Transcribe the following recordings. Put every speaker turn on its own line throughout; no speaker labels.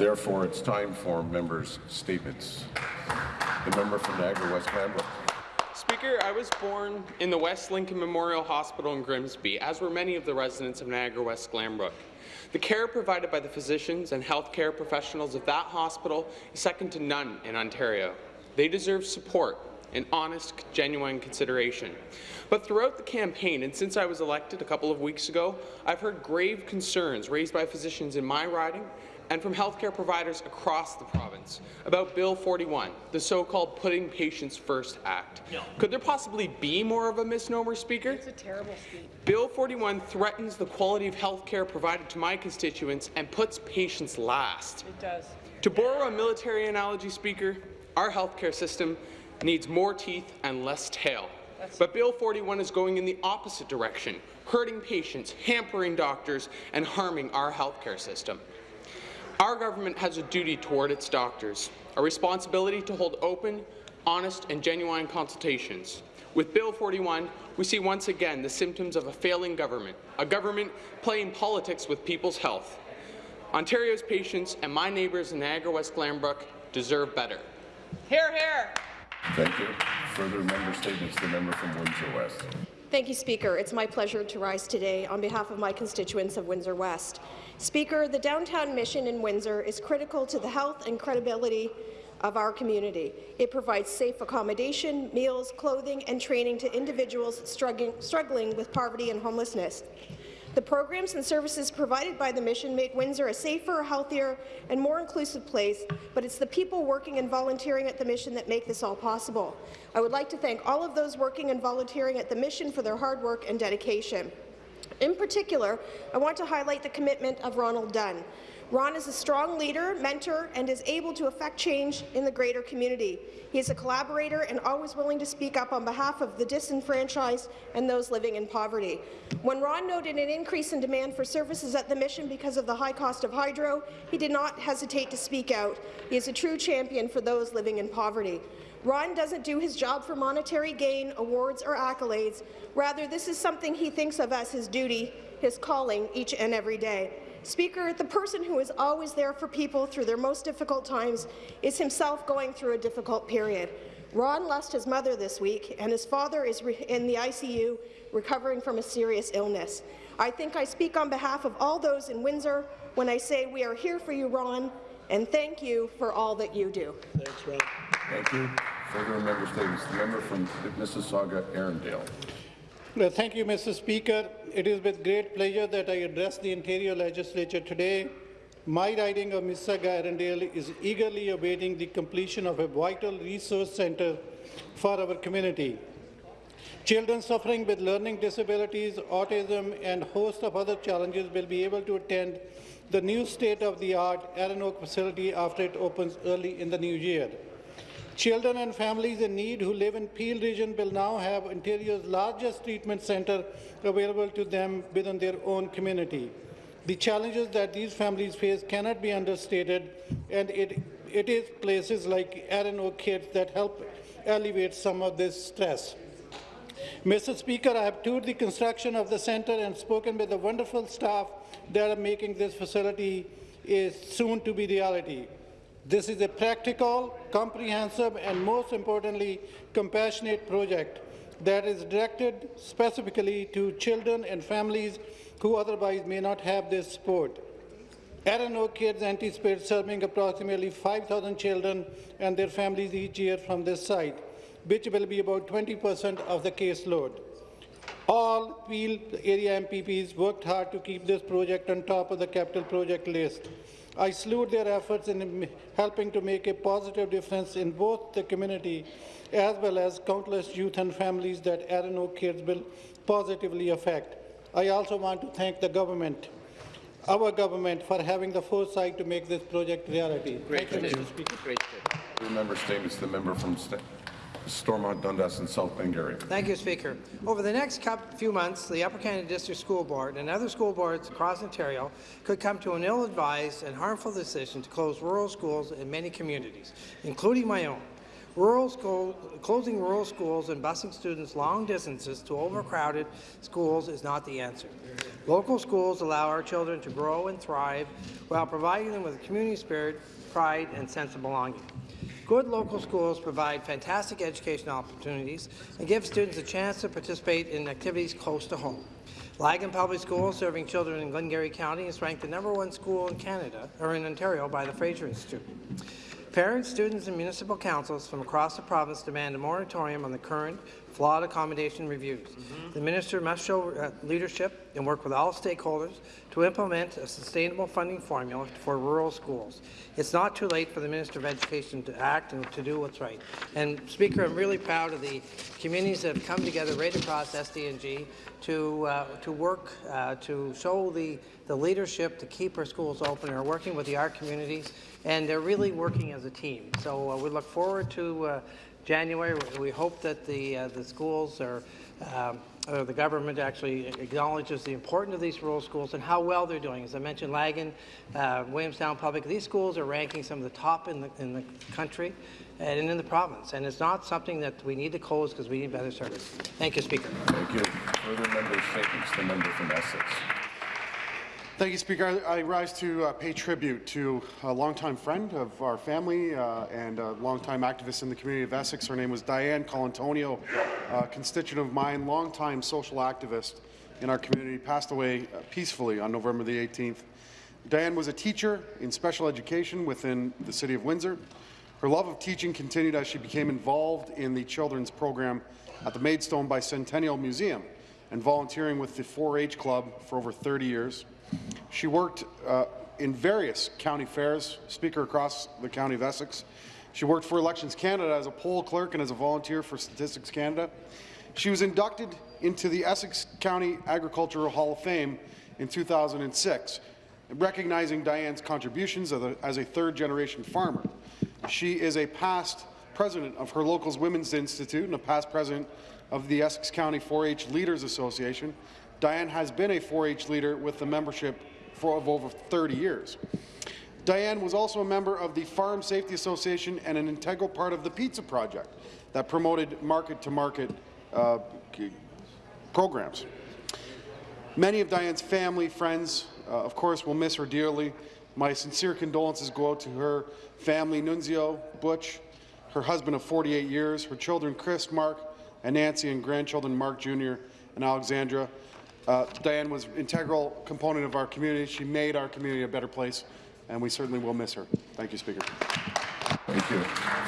Therefore, it's time for members' statements. The member from Niagara West Glanbrook.
Speaker, I was born in the West Lincoln Memorial Hospital in Grimsby, as were many of the residents of Niagara West Glanbrook. The care provided by the physicians and healthcare professionals of that hospital is second to none in Ontario. They deserve support and honest, genuine consideration. But throughout the campaign, and since I was elected a couple of weeks ago, I've heard grave concerns raised by physicians in my riding and from healthcare providers across the province about Bill 41, the so-called Putting Patients First Act. No. Could there possibly be more of a misnomer, Speaker?
It's a terrible speech.
Bill 41 threatens the quality of healthcare provided to my constituents and puts patients last.
It does.
To borrow a military analogy, Speaker, our healthcare system needs more teeth and less tail. That's but Bill 41 is going in the opposite direction, hurting patients, hampering doctors, and harming our healthcare system. Our government has a duty toward its doctors, a responsibility to hold open, honest and genuine consultations. With Bill 41, we see once again the symptoms of a failing government, a government playing politics with people's health. Ontario's patients and my neighbours in Niagara West Glanbrook deserve better.
Hear, hear.
Thank you. Further member statements. The member from Windsor West.
Thank you, Speaker. It's my pleasure to rise today on behalf of my constituents of Windsor West. Speaker, the downtown mission in Windsor is critical to the health and credibility of our community. It provides safe accommodation, meals, clothing, and training to individuals struggling, struggling with poverty and homelessness. The programs and services provided by the mission make Windsor a safer, healthier, and more inclusive place, but it's the people working and volunteering at the mission that make this all possible. I would like to thank all of those working and volunteering at the mission for their hard work and dedication. In particular, I want to highlight the commitment of Ronald Dunn. Ron is a strong leader, mentor, and is able to affect change in the greater community. He is a collaborator and always willing to speak up on behalf of the disenfranchised and those living in poverty. When Ron noted an increase in demand for services at the mission because of the high cost of hydro, he did not hesitate to speak out. He is a true champion for those living in poverty. Ron doesn't do his job for monetary gain, awards, or accolades. Rather, this is something he thinks of as his duty, his calling, each and every day. Speaker, the person who is always there for people through their most difficult times is himself going through a difficult period. Ron lost his mother this week, and his father is in the ICU recovering from a serious illness. I think I speak on behalf of all those in Windsor when I say we are here for you, Ron, and thank you for all that you do.
Thanks, Ron.
Thank you. Further member statements. The member from Mississauga, Erindale.
Well, thank you, Mr. Speaker. It is with great pleasure that I address the Ontario Legislature today. My riding of Mississauga Erindale is eagerly awaiting the completion of a vital resource centre for our community. Children suffering with learning disabilities, autism and host of other challenges will be able to attend the new state-of-the-art Oak facility after it opens early in the new year. Children and families in need who live in Peel region will now have Ontario's largest treatment centre available to them within their own community. The challenges that these families face cannot be understated, and it, it is places like Erin Kids that help alleviate some of this stress. Mr. Speaker, I have toured the construction of the centre and spoken with the wonderful staff that are making this facility is soon to be reality. This is a practical, comprehensive, and most importantly, compassionate project that is directed specifically to children and families who otherwise may not have this support. Oak Kids anticipates serving approximately 5,000 children and their families each year from this site, which will be about 20 percent of the caseload. All Peel area MPPs worked hard to keep this project on top of the capital project list. I salute their efforts in helping to make a positive difference in both the community as well as countless youth and families that ErinoakKids will positively affect. I also want to thank the government, our government, for having the foresight to make this project reality.
Great
thank you,
Mr. Speaker. Great
Member statements. The member from St Stormont, Dundas and South Glengarry.
Thank you, Speaker. Over the next few months, the Upper Canada District School Board and other school boards across Ontario could come to an ill-advised and harmful decision to close rural schools in many communities, including my own. Rural school, closing rural schools and busing students long distances to overcrowded schools is not the answer. Local schools allow our children to grow and thrive while providing them with a community spirit, pride, and sense of belonging. Good local schools provide fantastic educational opportunities and give students a chance to participate in activities close to home. Laggan Public School, serving children in Glengarry County, is ranked the number one school in Canada, or in Ontario, by the Fraser Institute. Parents, students, and municipal councils from across the province demand a moratorium on the current flawed accommodation reviews. The minister must show uh, leadership and work with all stakeholders to implement a sustainable funding formula for rural schools. It's not too late for the Minister of Education to act and to do what's right. And Speaker, I'm really proud of the communities that have come together right across SDSG to uh, to work uh, to show the the leadership to keep our schools open. Are working with the art communities, and they're really working as a team. So uh, we look forward to uh, January. We hope that the uh, the schools are. Um, or the government actually acknowledges the importance of these rural schools and how well they're doing. As I mentioned, Laggan, uh, Williamstown Public, these schools are ranking some of the top in the, in the country and in the province. And it's not something that we need to close because we need better service. Thank you, Speaker.
Thank you. Further member statements. The member from Essex.
Thank you, Speaker. I, rise to uh, pay tribute to a longtime friend of our family uh, and a longtime activist in the community of Essex. Her name was Diane Colantonio, a constituent of mine, longtime social activist in our community, passed away uh, peacefully on November the 18th. Diane was a teacher in special education within the City of Windsor. Her love of teaching continued as she became involved in the children's program at the Maidstone Bicentennial Museum and volunteering with the 4-H Club for over 30 years. She worked uh, in various county fairs, speaker across the county of Essex. She worked for Elections Canada as a poll clerk and as a volunteer for Statistics Canada. She was inducted into the Essex County Agricultural Hall of Fame in 2006, recognizing Diane's contributions as a, as a third-generation farmer. She is a past president of her local's Women's Institute and a past president of the Essex County 4-H Leaders Association. Diane has been a 4-H leader with the membership for of over 30 years. Diane was also a member of the Farm Safety Association and an integral part of the Pizza Project that promoted market-to-market uh, programs. Many of Diane's family, friends, uh, of course, will miss her dearly. My sincere condolences go out to her family, Nunzio, Butch, her husband of 48 years, her children Chris, Mark, and Nancy, and grandchildren Mark Jr. and Alexandra. Uh, Diane was an integral component of our community. She made our community a better place, and we certainly will miss her. Thank you, Speaker.
Thank you.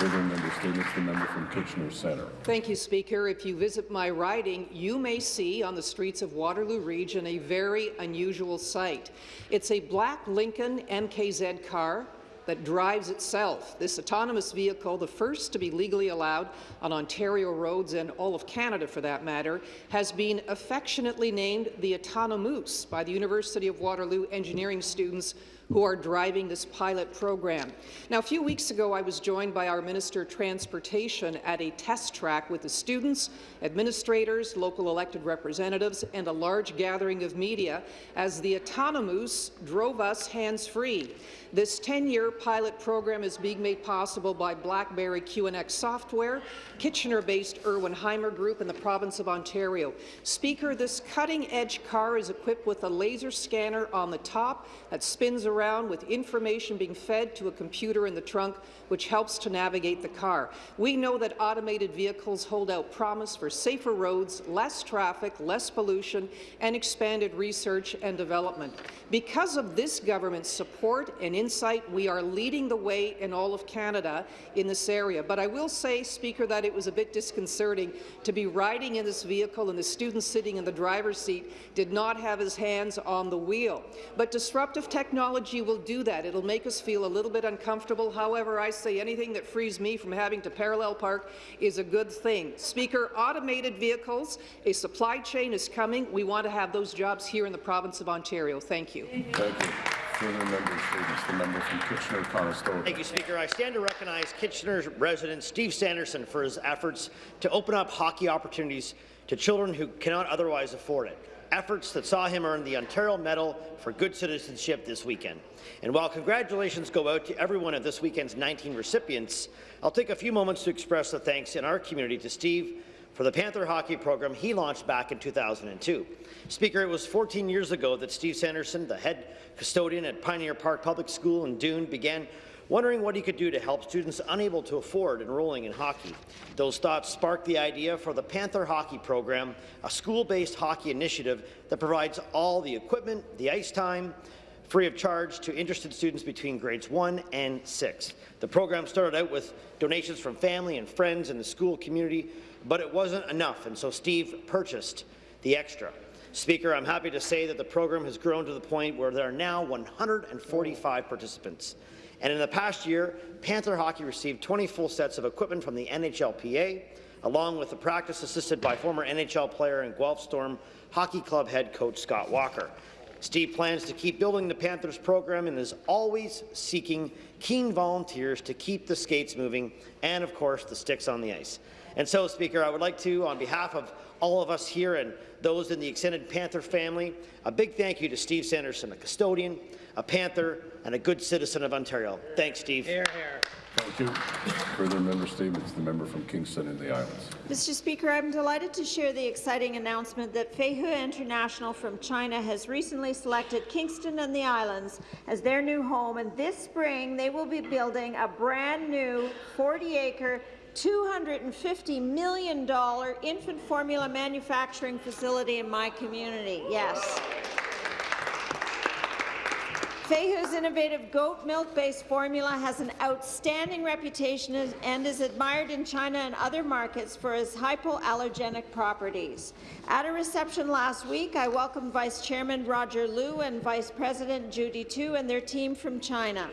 Further member statements. The member from Kitchener Centre.
Thank you, Speaker. If you visit my riding, you may see on the streets of Waterloo Region a very unusual sight. It's a black Lincoln MKZ car that drives itself. This autonomous vehicle, the first to be legally allowed on Ontario roads and all of Canada for that matter, has been affectionately named the Autonomoose by the University of Waterloo engineering students who are driving this pilot program. Now, a few weeks ago, I was joined by our Minister of Transportation at a test track with the students, administrators, local elected representatives, and a large gathering of media as the Autonomoose drove us hands-free. This 10-year pilot program is being made possible by BlackBerry QNX software, Kitchener-based Erwin Hymer Group, and the province of Ontario. Speaker, this cutting-edge car is equipped with a laser scanner on the top that spins around with information being fed to a computer in the trunk, which helps to navigate the car. We know that automated vehicles hold out promise for safer roads, less traffic, less pollution, and expanded research and development. Because of this government's support and insight, we are leading the way in all of Canada in this area. But I will say, Speaker, that it was a bit disconcerting to be riding in this vehicle and the student sitting in the driver's seat did not have his hands on the wheel. But disruptive technology will do that. It'll make us feel a little bit uncomfortable. However, I say anything that frees me from having to parallel park is a good thing. Speaker, automated vehicles, a supply chain is coming. We want to have those jobs here in the province of Ontario. Thank you.
Thank you. Further member statements. The member from Kitchener-Conestoga.
Thank you, Speaker. I stand to recognize Kitchener resident Steve Sanderson for his efforts to open up hockey opportunities to children who cannot otherwise afford it. Efforts that saw him earn the Ontario Medal for Good Citizenship this weekend. And while congratulations go out to every one of this weekend's 19 recipients, I'll take a few moments to express the thanks in our community to Steve for the Panther hockey program he launched back in 2002. Speaker, it was 14 years ago that Steve Sanderson, the head custodian at Pioneer Park Public School in Doon, began wondering what he could do to help students unable to afford enrolling in hockey. Those thoughts sparked the idea for the Panther Hockey Program, a school-based hockey initiative that provides all the equipment, the ice time, free of charge to interested students between grades 1 and 6. The program started out with donations from family and friends in the school community, but it wasn't enough, and so Steve purchased the extra. Speaker, I'm happy to say that the program has grown to the point where there are now 145 participants. And in the past year, Panther Hockey received 20 full sets of equipment from the NHLPA, along with the practice assisted by former NHL player and Guelph Storm Hockey Club head coach Scott Walker. Steve plans to keep building the Panthers program and is always seeking keen volunteers to keep the skates moving and, of course, the sticks on the ice. And so, Speaker, I would like to, on behalf of all of us here and those in the extended Panther family, a big thank you to Steve Sanderson, a custodian, a Panther, and a good citizen of Ontario. Thanks, Steve.
Thank you. Further member statements. The member from Kingston and the Islands.
Mr. Speaker, I'm delighted to share the exciting announcement that Feihe International from China has recently selected Kingston and the Islands as their new home, and this spring they will be building a brand new 40-acre $250 million infant formula manufacturing facility in my community. Yes. Feihe's innovative goat milk-based formula has an outstanding reputation and is admired in China and other markets for its hypoallergenic properties. At a reception last week, I welcomed Vice Chairman Roger Liu and Vice President Judy Tu and their team from China.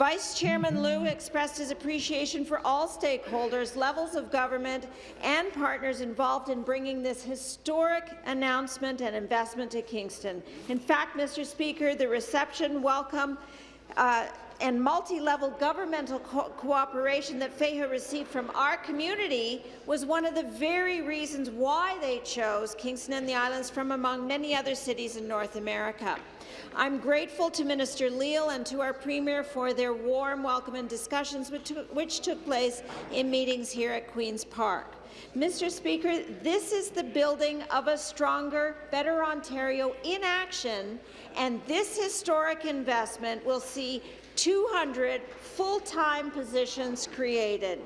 Vice Chairman Liu expressed his appreciation for all stakeholders, levels of government, and partners involved in bringing this historic announcement and investment to Kingston. In fact, Mr. Speaker, the reception, welcome, uh, and multi-level governmental co cooperation that Feihe received from our community was one of the very reasons why they chose Kingston and the Islands from among many other cities in North America. I'm grateful to Minister Leal and to our Premier for their warm welcome and discussions which, which took place in meetings here at Queen's Park. Mr. Speaker, this is the building of a stronger, better Ontario in action, and this historic investment will see 200 full-time positions created.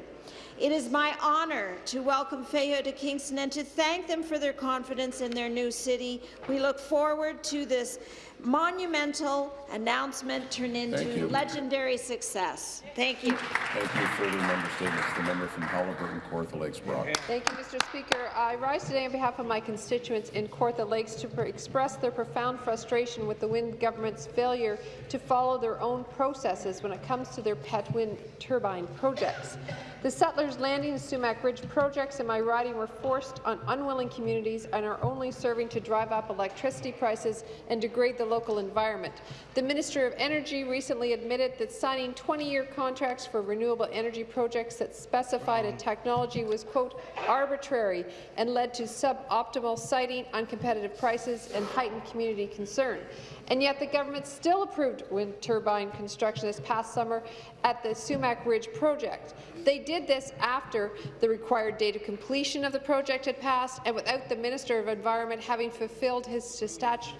It is my honour to welcome Feihe to Kingston and to thank them for their confidence in their new city. We look forward to this monumental announcement turn into legendary success. Thank you.
Thank you. Further member statements. The member from Haliburton, Kawartha Lakes, Brock.
Thank you, Mr. Speaker. I rise today on behalf of my constituents in Kawartha Lakes to express their profound frustration with the Wynne government's failure to follow their own processes when it comes to their pet wind turbine projects. The Settlers Landing and Sumac Ridge projects in my riding were forced on unwilling communities and are only serving to drive up electricity prices and degrade the local environment. The Minister of Energy recently admitted that signing 20-year contracts for renewable energy projects that specified a technology was, quote, arbitrary and led to suboptimal siting, uncompetitive prices, and heightened community concern. And yet the government still approved wind turbine construction this past summer at the Sumac Ridge project. They did this after the required date of completion of the project had passed and without the Minister of Environment having fulfilled his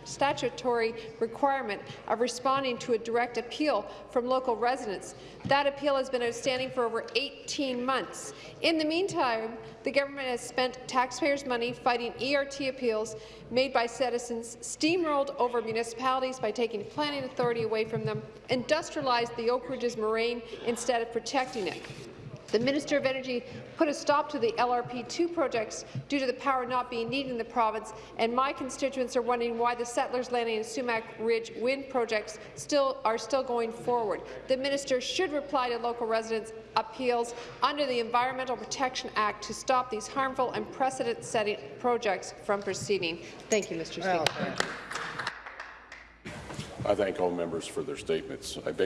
statutory requirement of responding to a direct appeal from local residents. That appeal has been outstanding for over 18 months. In the meantime, the government has spent taxpayers' money fighting ERT appeals made by citizens, steamrolled over municipalities by taking planning authority away from them, industrialized the Oak Ridges moraine instead of protecting it. The Minister of Energy put a stop to the LRP2 projects due to the power not being needed in the province, and my constituents are wondering why the Settlers Landing and Sumac Ridge wind projects still are still going forward. The minister should reply to local residents' appeals under the Environmental Protection Act to stop these harmful and precedent-setting projects from proceeding. Thank you, Mr. Speaker.
I thank all members for their statements. I